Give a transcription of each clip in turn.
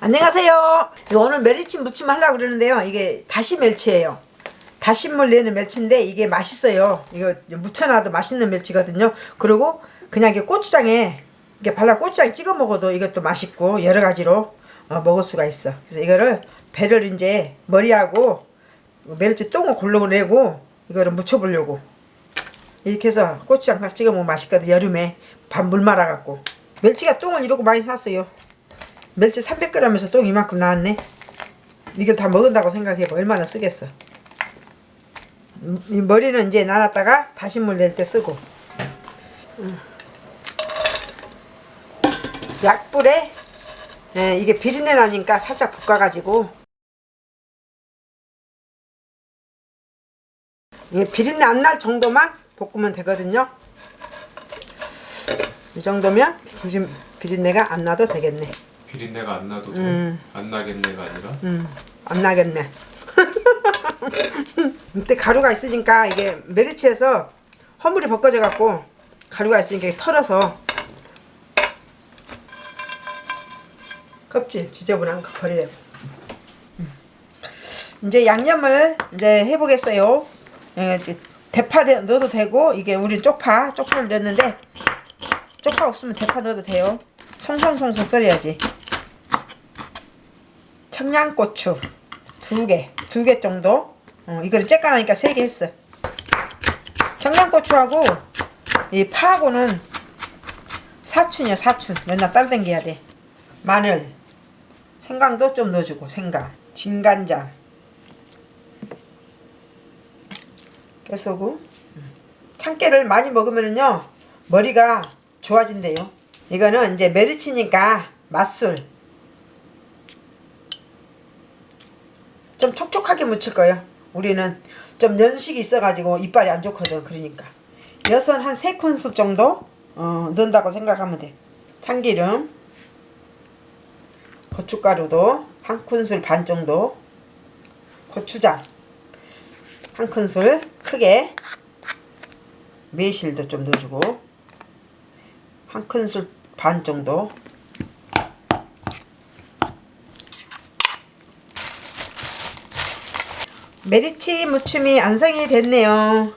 안녕하세요. 오늘 멸치 무침 하려고 그러는데요. 이게 다시 멸치예요. 다시물 내는 멸치인데 이게 맛있어요. 이거 무쳐놔도 맛있는 멸치거든요. 그리고 그냥 이게 고추장에 이렇게 발라 고추장 찍어 먹어도 이것도 맛있고 여러 가지로 어, 먹을 수가 있어. 그래서 이거를 배를 이제 머리하고 멸치 똥을 골라내고 이거를 무쳐 보려고 이렇게 해서 고추장 딱 찍어 먹으면 맛있거든 여름에 밥 물 말아갖고 멸치가 똥을 이러고 많이 샀어요. 멸치 300g에서 똥 이만큼 나왔네. 이걸 다 먹은다고 생각해봐. 얼마나 쓰겠어. 음, 이 머리는 이제 나눴다가 다시 물 낼 때 쓰고. 음. 약불에 예, 이게 비린내 나니까 살짝 볶아가지고 이게 비린내 안 날 정도만 볶으면 되거든요. 이 정도면 비린, 비린내가 안 나도 되겠네. 비린내가 안 나도 돼? 음. 안 나겠네가 아니라 음, 안 나겠네. 이때 가루가 있으니까 이게 메리치에서 허물이 벗겨져 갖고 가루가 있으니까 털어서 껍질 지저분한 거 버리려고. 음. 이제 양념을 이제 해보겠어요. 예, 이제 대파 대- 넣어도 되고 이게 우리 쪽파 쪽파를 넣었는데 쪽파 없으면 대파 넣어도 돼요. 송송송송 썰어야지. 청양고추 두 개, 두 개 정도. 어, 이거를 쬐까나니까 세 개 했어. 청양고추하고 이 파하고는 사춘이야 사춘. 맨날 따라당겨야 돼. 마늘, 생강도 좀 넣어주고 생강, 진간장, 깨소금. 참깨를 많이 먹으면은요 머리가 좋아진대요. 이거는 이제 메르치니까 맛술. 좀 촉촉하게 묻힐 거예요. 우리는 좀 연식이 있어가지고 이빨이 안 좋거든. 그러니까 엿은 한세 큰술 정도 어, 넣는다고 생각하면 돼. 참기름, 고춧가루도 한 큰술 반 정도, 고추장 한 큰술 크게, 매실도 좀 넣어주고 한 큰술 반 정도 메리치 무침이 완성이 됐네요.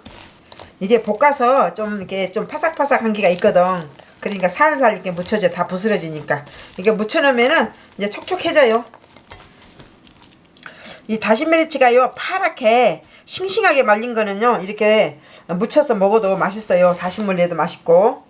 이게 볶아서 좀 이렇게 좀 파삭파삭한 게가 있거든. 그러니까 살살 이렇게 묻혀져 다 부스러지니까 이게 묻혀놓으면은 이제 촉촉해져요. 이 다진 메리치가요 파랗게 싱싱하게 말린 거는요 이렇게 묻혀서 먹어도 맛있어요. 다시물 내도 맛있고